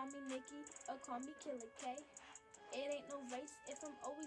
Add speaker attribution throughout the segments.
Speaker 1: call me Nikki or call me Killer K. It ain't no race if I'm always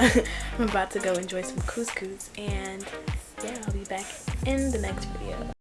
Speaker 2: I'm about to go enjoy some couscous and yeah, I'll be back in the next video.